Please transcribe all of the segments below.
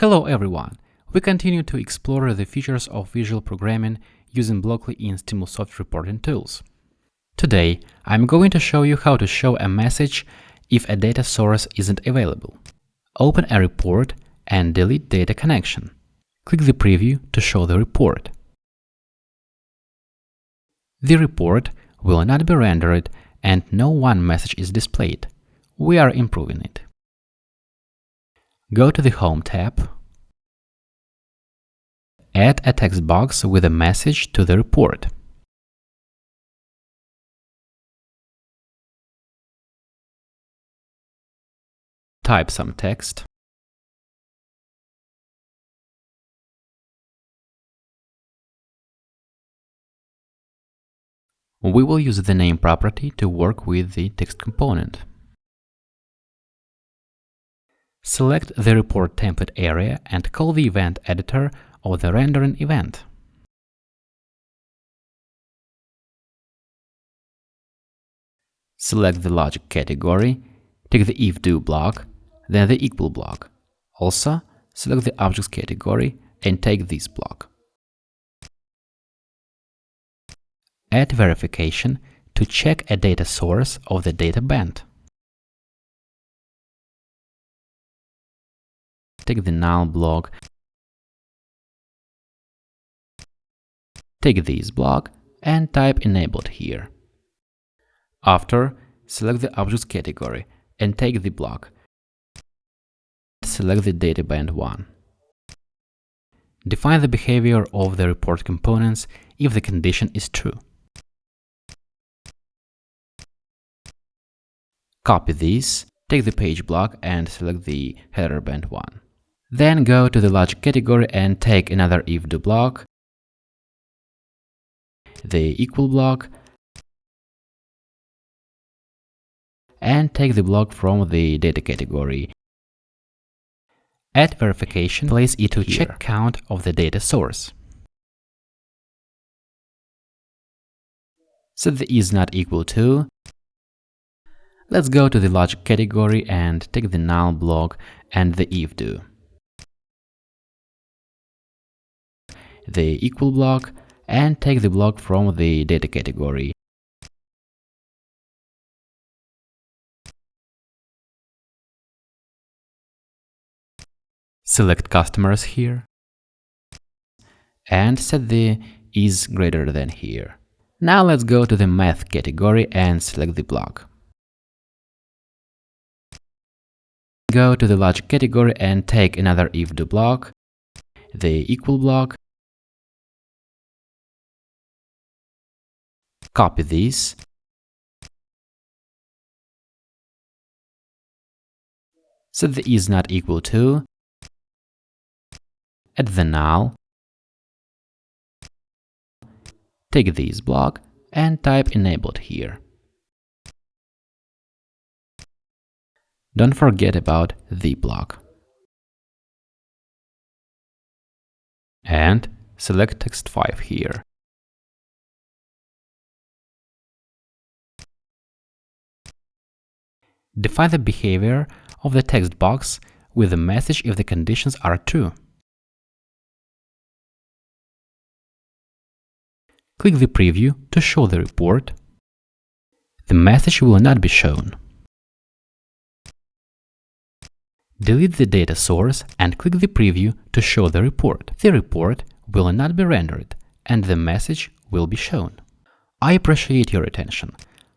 Hello everyone! We continue to explore the features of visual programming using Blockly in Stimulsoft reporting tools. Today, I'm going to show you how to show a message if a data source isn't available. Open a report and delete data connection. Click the preview to show the report. The report will not be rendered and no one message is displayed. We are improving it. Go to the Home tab. Add a text box with a message to the report. Type some text. We will use the name property to work with the text component. Select the report template area and call the event editor or the rendering event. Select the logic category, take the if-do block, then the equal block. Also, select the objects category and take this block. Add verification to check a data source of the data band. Take the null block, take this block and type enabled here. After, select the objects category and take the block. Select the data band 1. Define the behavior of the report components if the condition is true. Copy this, take the page block and select the header band 1. Then go to the logic category and take another if-do block, the equal block, and take the block from the data category. Add verification, place it to here. check count of the data source. Set the is not equal to. Let's go to the logic category and take the null block and the if do. The equal block and take the block from the data category. Select customers here and set the is greater than here. Now let's go to the math category and select the block. Go to the logic category and take another if do block, the equal block, Copy this. Set the is not equal to. Add the null. Take this block and type enabled here. Don't forget about the block. And select text 5 here. Define the behavior of the text box with the message if the conditions are true. Click the preview to show the report. The message will not be shown. Delete the data source and click the preview to show the report. The report will not be rendered and the message will be shown. I appreciate your attention.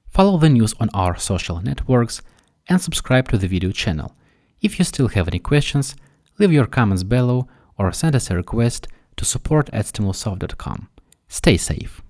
Follow the news on our social networks and subscribe to the video channel. If you still have any questions, leave your comments below or send us a request to support at stimulsoft.com. Stay safe!